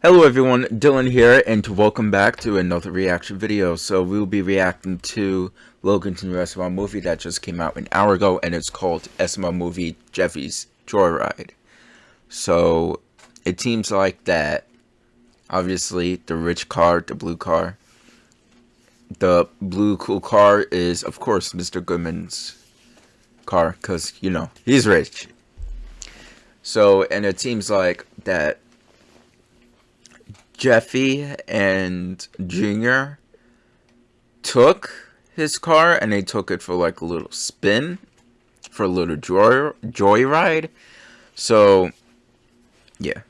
Hello everyone, Dylan here, and welcome back to another reaction video. So we'll be reacting to Logan's new SML movie that just came out an hour ago, and it's called SML Movie Jeffy's Joyride. So it seems like that, obviously, the rich car, the blue car, the blue cool car is, of course, Mr. Goodman's car, because, you know, he's rich. So, and it seems like that Jeffy and Junior took his car and they took it for like a little spin for a little joy joyride. So yeah.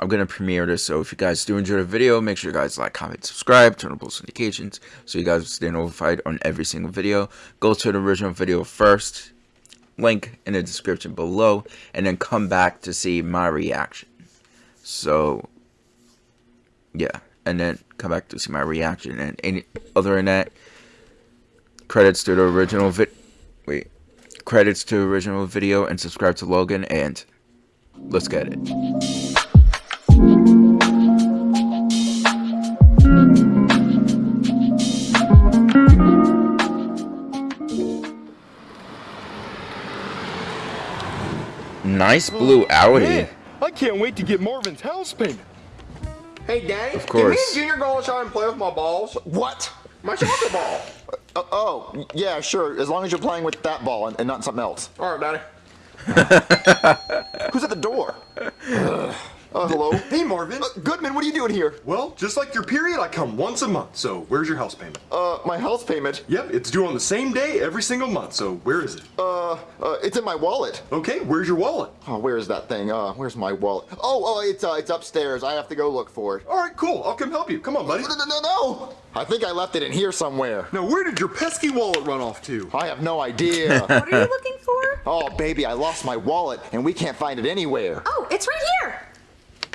I'm gonna premiere this, so if you guys do enjoy the video, make sure you guys like, comment, subscribe, turn on post notifications, so you guys stay notified on every single video. Go to the original video first, link in the description below, and then come back to see my reaction. So, yeah, and then come back to see my reaction. And any other than that, credits to the original vid. Wait, credits to original video and subscribe to Logan. And let's get it. Nice blue Audi. I can't wait to get Marvin's house painted. Hey, Danny. Of course. Can me and Junior go outside and play with my balls? What? My soccer ball. Uh, oh, yeah, sure. As long as you're playing with that ball and, and not something else. All right, Daddy. Who's at the door? Uh, hello? Hey, Marvin. Uh, Goodman, what are you doing here? Well, just like your period, I come once a month, so where's your house payment? Uh, my house payment? Yep, it's due on the same day every single month, so where is it? Uh, uh, it's in my wallet. Okay, where's your wallet? Oh, where is that thing? Uh, where's my wallet? Oh, oh, it's, uh, it's upstairs. I have to go look for it. All right, cool. I'll come help you. Come on, buddy. No, no, no, no! I think I left it in here somewhere. Now, where did your pesky wallet run off to? I have no idea. what are you looking for? Oh, baby, I lost my wallet, and we can't find it anywhere. Oh, it's right here.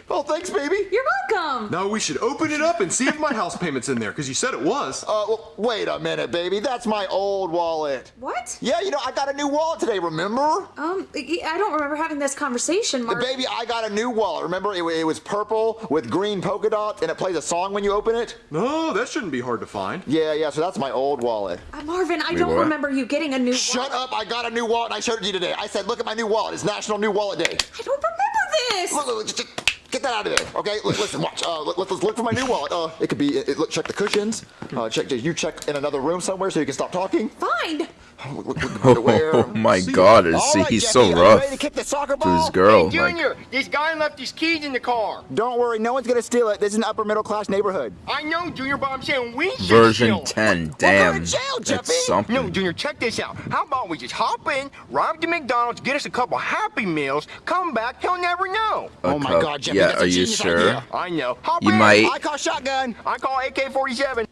Oh, thanks, baby. You're welcome. Now we should open it up and see if my house payment's in there, because you said it was. Uh, well, wait a minute, baby. That's my old wallet. What? Yeah, you know, I got a new wallet today, remember? Um, I don't remember having this conversation, Mark. Baby, I got a new wallet. Remember, it, it, was purple with green polka dots, and it plays a song when you open it? No, that shouldn't be hard to find. Yeah, yeah, so that's my old wallet. Uh, Marvin, I Wait, don't what? remember you getting a new Shut wallet. up, I got a new wallet, and I showed it to you today. I said, look at my new wallet. It's National New Wallet Day. I don't remember this. Look, look, just, Get that out of there, okay? listen, watch. Uh, let, us look for my new wallet. Uh, it could be. It, look, check the cushions. Uh, check. You check in another room somewhere so you can stop talking. Fine. Oh, my God! Is right, he's Jeffy, so rough to, kick the soccer ball? to his girl. Hey, Junior, like... this guy left his keys in the car. Don't worry, no one's gonna steal it. This is an upper middle class neighborhood. I know, Junior, but I'm saying we should Version 10. Damn. Jail, That's something. No, Junior, check this out. How about we just hop in, rob the McDonald's, get us a couple Happy Meals, come back, he'll never know. A oh my cup. God, Jeffy, yeah, that's are you sure? Idea. I know. Hop you in. might. I call shotgun. I call AK-47.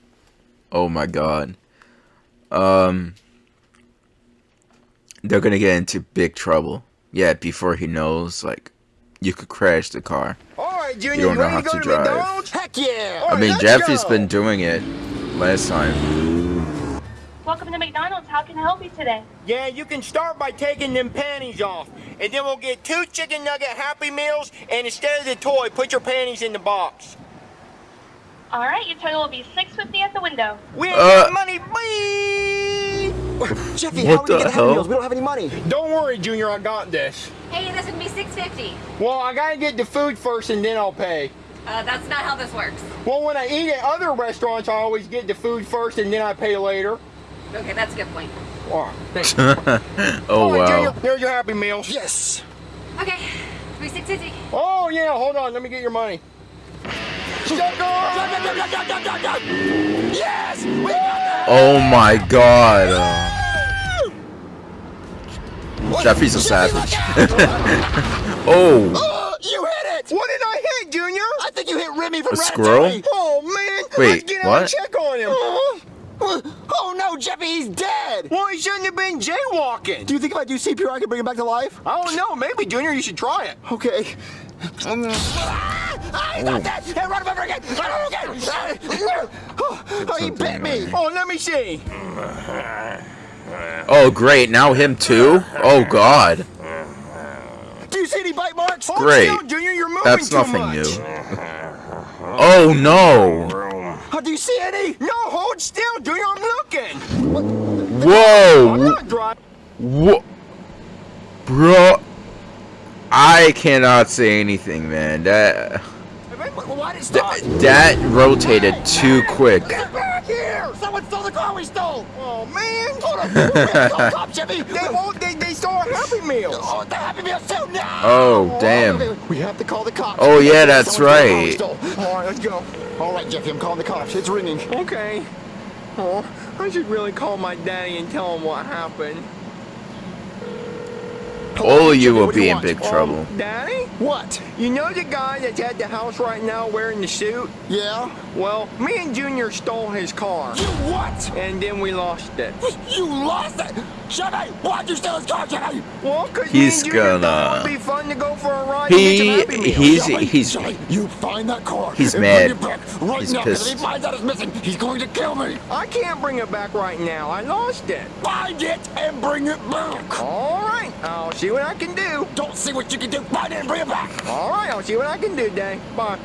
Oh my God. Um they're gonna get into big trouble. Yeah, before he knows, like, you could crash the car. All right, Junior, you don't know how to, to drive. McDonald's? Heck yeah! I mean, Jeffy's been doing it last time. Welcome to McDonald's. How can I help you today? Yeah, you can start by taking them panties off. And then we'll get two chicken nugget Happy Meals, and instead of the toy, put your panties in the box. All right, your total will be six fifty at the window. We ain't uh, got money, please! Jeffy, what how are we gonna get Happy Meals? We don't have any money. Don't worry, Junior, I got this. Hey, this would be 650 Well, I gotta get the food first and then I'll pay. Uh, that's not how this works. Well, when I eat at other restaurants, I always get the food first and then I pay later. Okay, that's a good point. Oh, thanks. oh, right, wow. Junior, there's your Happy Meals. Yes. Okay, 650 Oh, yeah, hold on. Let me get your money. Yes! Oh my god. Jeffy's a savage. oh. oh. You hit it! What did I hit, Junior? I think you hit Remy from A squirrel? Oh, man. Wait, Let's get what? out and check on him. Uh, oh, no, Jeffy, he's dead! Well, he shouldn't have been jaywalking. Do you think if I do CPR, I can bring him back to life? I don't know. Maybe, Junior, you should try it. Okay. Um, ah, he's not dead! Hey, run him over again! Run him again! Oh, oh, he bit me! Oh, let me see. Oh, great. Now him too? Oh, God. Do you see any bite marks? Great. Junior, you're moving That's too nothing much. new. Oh no! Oh, do you see any? No, hold still, dude. I'm looking. I'm Whoa! not driving. What? Bro, I cannot say anything, man. That Why did it stop? that, that rotated too quick. Get back here! Someone stole the car we stole! Oh man. Hold on! We have call cops, Jimmy! They won't. They they stole our Happy Meals. Oh, the Happy Meal too now! Oh damn! We have to call the cops. Oh, yeah, that's Someone stole the car right. All right, let's go. All right, Jeffy, I'm calling the cops. It's ringing. Okay. Oh, I should really call my daddy and tell him what happened. All of you will be you in big trouble. Um, daddy? What? You know the guy that's at the house right now wearing the suit? Yeah? Well, me and Junior stole his car. You what? And then we lost it. You lost it! Jimmy, why'd you steal his car, Jimmy? Well, cause He's me and Junior gonna- thought it'd be fun to go for a ride He- and get some he's- Jimmy, he's- Jimmy, you find that car. he's and mad. Bring back right He's now, 'cause if he pissed. finds out it's missing, he's going to kill me. I can't bring it back right now. I lost it. Find it and bring it back. All right, I'll see what I can do. Don't see what you can do. Find it and bring it back. All right, I'll see what I can do, Day. Bye.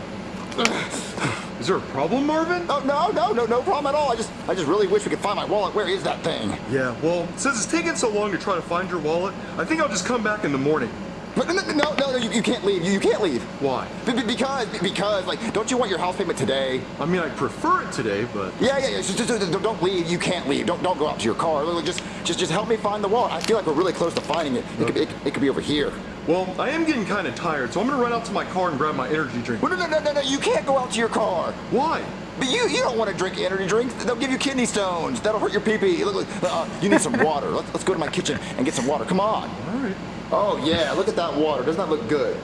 Is there a problem, Marvin? Oh no, no, no, no problem at all. I just, I just really wish we could find my wallet. Where is that thing? Yeah, well, since it's taking so long to try to find your wallet, I think I'll just come back in the morning. No, no, no, no, no you, you can't leave. You, you can't leave. Why? Be- because, because, like, don't you want your house payment today? I mean, I prefer it today, but Yeah, yeah, yeah. Just, just, just don't leave. You can't leave. Don't, don't go out to your car. Just, just, just help me find the wallet. I feel like we're really close to finding it. It could, be, it, it could be over here. well, I am getting kind of tired, so I'm gonna run out to my car and grab my energy drink. No, no, no, no, no. You can't go out to your car. Why? But you, you don't want to drink energy drinks. They'll give you kidney stones. That'll hurt your pee-pee. Look, look, uh, you need some water. Let's, let's go to my kitchen and get some water. Come on. All right. Oh yeah, look at that water. Doesn't that look good?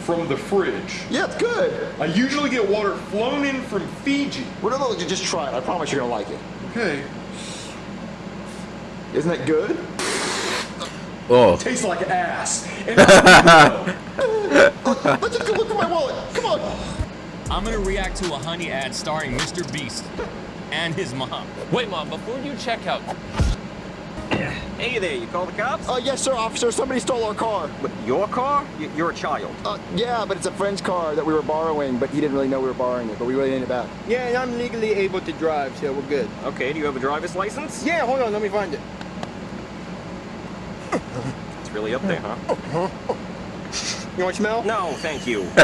From the fridge. Yeah, it's good. I usually get water flown in from Fiji. Well, no, no, just try it. I promise you're gonna like it. Okay. Isn't that good? Oh, Tastes like ass. Let's just go look for my wallet. Come on. I'm gonna react to a honey ad starring Mr. Beast and his mom. Wait, mom, before you check out, Hey there, you call the cops? Uh, yes, sir, officer. Somebody stole our car. What, your car? Y- You're a child. Uh, yeah, but it's a friend's car that we were borrowing, but he didn't really know we were borrowing it, but we really need it back. Yeah, and I'm legally able to drive, so we're good. Okay, do you have a driver's license? Yeah, hold on, let me find it. It's really up there, huh? You want to smell? No, thank you.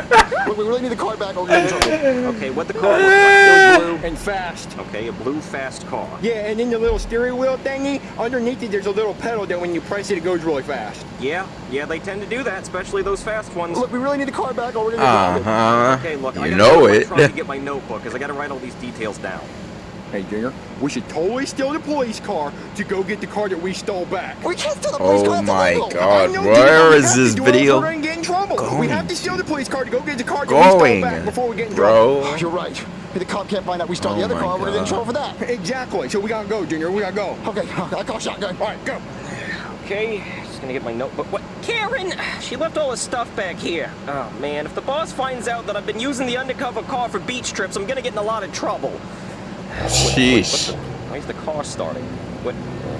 Look, we really need the car back or get in trouble. Okay, what the car looks like? Blue. And fast. Okay, a blue fast car. Yeah, and then the little steering wheel thingy, underneath it there's a little pedal that when you press it, it goes really fast. Yeah, yeah, they tend to do that, especially those fast ones. Look, we really need the car back or we're gonna Uh-huh. Okay, look, I You gotta know go to my it. truck to get my notebook, because I gotta write all these details down. Hey, Junior, we should totally steal the police car to go get the car that we stole back. We can't steal the oh police Oh car. That's my illegal. God, know, where Junior, we is have to this do it or video We're gonna get in trouble. We have to steal the police car to go get the car that we stole back before we get in trouble. bro? You're right. If the cop can't find out we stole Oh the other my car, we're gonna get in trouble for that. Exactly. So we gotta go, Junior. We gotta go. Okay, I call shotgun. All right, go. Okay, just gonna get my notebook. What? Karen! She left all his stuff back here. Oh, man, if the boss finds out that I've been using the undercover car for beach trips, I'm gonna get in a lot of trouble. Sheesh. Why is the car starting? What?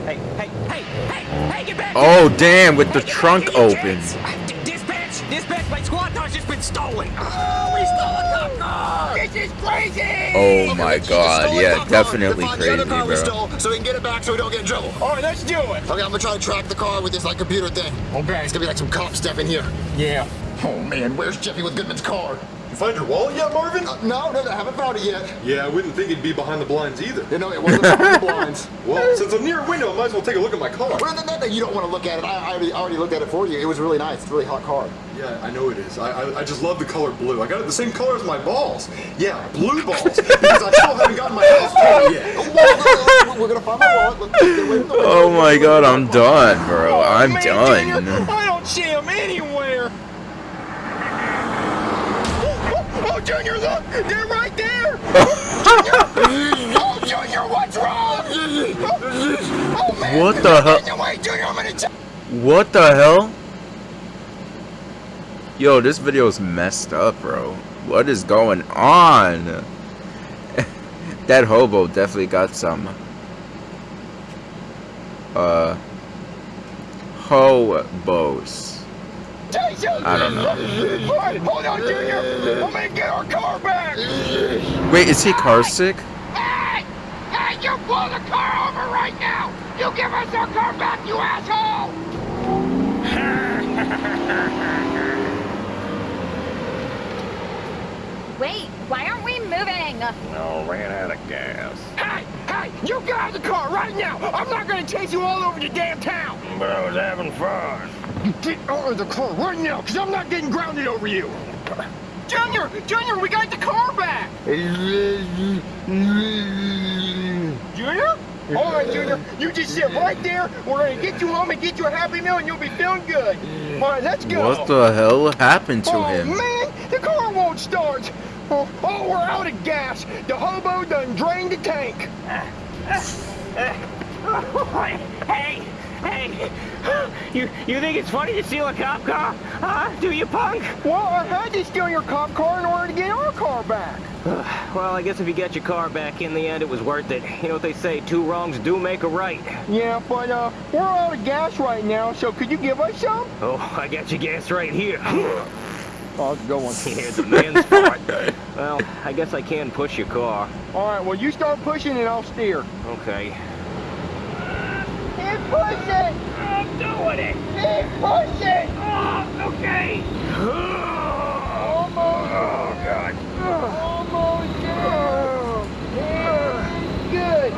Hey, hey, hey, hey, hey, get back! Oh damn, with the Hey, trunk here, open. kids! D- Dispatch! Dispatch! My squad car's just been stolen! Oh, we stole a cop car! This is crazy! Oh my God, yeah, definitely crazy, other car we bro. stole so we can get it back so we don't get in trouble. All right, let's do it. Okay, I'm gonna try to track the car with this like computer thing. Okay. It's gonna be like some cop stuff in here. Yeah. Oh man, where's Jeffy with Goodman's car? You find your wallet yet, Marvin? Uh, no, no, I haven't found it yet. Yeah, I wouldn't think it'd be behind the blinds either. You know, it wasn't behind the blinds. Well, since I'm near a window, I might as well take a look at my car. Well, no, no, no, you don't want to look at it. I, I already, already looked at it for you. It was really nice. It's a really hot car. Yeah, I know it is. I, I, I just love the color blue. I got it the same color as my balls. Yeah, blue balls. because I still haven't gotten my house payment yet. Whoa, We're gonna find my wallet. Look, get away from the window. Oh my God, I'm done, bro. I'm Man, done. Junior, I don't see him anywhere. Oh, Junior, look! They're right there! Junior! Oh, Junior, what's wrong? Oh, man! What the hell? away, Junior, I'm gonna What the hell? Yo, this video is messed up, bro. What is going on? that hobo definitely got some uh hobos. Jesus! I don't know. All right, hold on, Junior. I'm gonna get our car back. Wait, is he car sick? Hey! Hey, you pull the car over right now! You give us our car back, you asshole! Wait, why aren't we moving? No, ran out of gas. Hey! Hey! You get out of the car right now! I'm not gonna chase you all over the damn town! But I was having fun. You get out of the car right now, because I'm not getting grounded over you! Junior! Junior, we got the car back! Junior? All right, Junior, you just sit right there. We're gonna get you home and get you a Happy Meal, and you'll be feeling good. All right, let's go. What the hell happened to oh, him? man, the car won't start. Oh, oh, we're out of gas. The hobo done drained the tank. Hey, hey, you you think it's funny to steal a cop car? Huh? Do you, punk? Well, I had to steal your cop car in order to get our car back. Well, I guess if you get your car back in the end, it was worth it. You know what they say, two wrongs do make a right. Yeah, but uh, we're out of gas right now, so could you give us some? Oh, I got your gas right here. Oh, it's a good one. Here's the man's part. Well, I guess I can push your car. All right, well, you start pushing and I'll steer. Okay. Keep pushing! I'm doing it! Keep pushing! Oh, okay. Almost. Oh, God. Almost there. Good.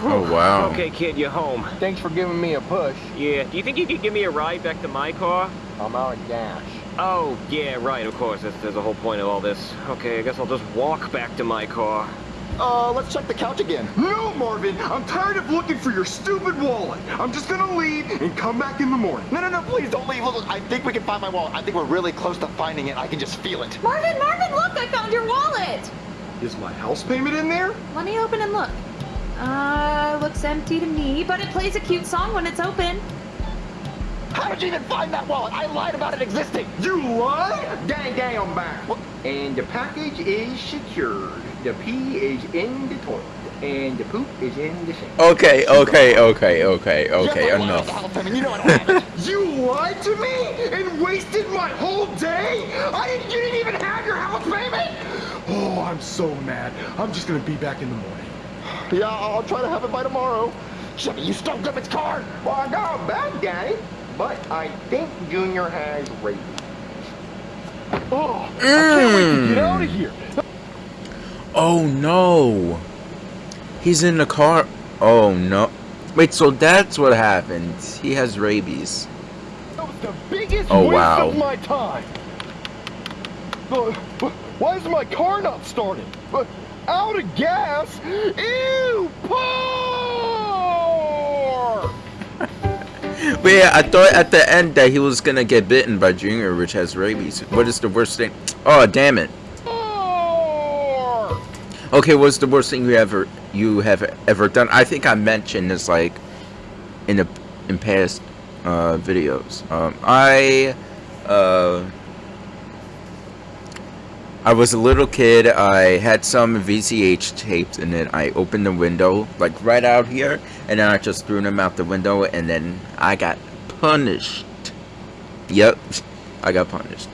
Oh wow. Okay, kid, you're home. Thanks for giving me a push. Yeah, do you think you could give me a ride back to my car? I'm out of gas. Oh, yeah, right, of course. That's, there's a whole point of all this. Okay, I guess I'll just walk back to my car. Uh, let's check the couch again. No, Marvin, I'm tired of looking for your stupid wallet. I'm just gonna leave and come back in the morning. No, no, no, please don't leave. Look, look, I think we can find my wallet. I think we're really close to finding it. I can just feel it. Marvin, Marvin, look, I found your wallet. Is my house payment in there? Let me open and look. Uh, looks empty to me, but it plays a cute song when it's open. How did you even find that wallet? I lied about it existing. You lied? Dang, gang, I'm back. And the package is secured. The pee is in the toilet. And the poop is in the sink. Okay, okay, okay, okay, okay, Yes, I enough. the house. You know I don't have it. You lied to me and wasted my whole day? I didn't, you didn't even have your house payment? Oh, I'm so mad. I'm just gonna be back in the morning. yeah, I'll try to have it by tomorrow. Jimmy, you stole Griffith's car. Well, I got a bad guy, but I think Junior has rabies. Oh, I can't wait to get mm. out of here. Oh no. He's in the car. Oh no. Wait, so that's what happened. He has rabies. That was the biggest Oh, waste wow. of my time. Uh, why is my car not starting? Uh, out of gas? Ew, poor! But yeah, I thought at the end that he was gonna get bitten by Junior, which has rabies. What is the worst thing? Oh, damn it. Okay, what's the worst thing you ever you have ever done? I think I mentioned this like in the in past uh, videos. Um, I uh, I was a little kid. I had some VHS tapes, and then I opened the window like right out here, and then I just threw them out the window, and then I got punished. Yep, I got punished.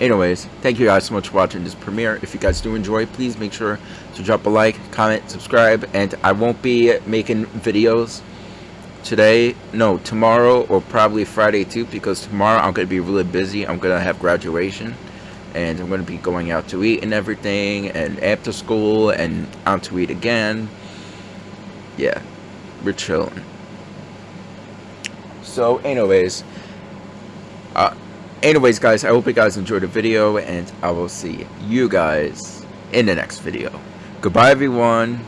Anyways, thank you guys so much for watching this premiere. If you guys do enjoy, please make sure to drop a like, comment, subscribe, and I won't be making videos today, no, tomorrow or probably Friday too, because tomorrow I'm going to be really busy. I'm going to have graduation, and I'm going to be going out to eat and everything, and after school, and out to eat again. Yeah, we're chilling. So, anyways, anyways guys i hope you guys enjoyed the video and i will see you guys in the next video. Goodbye everyone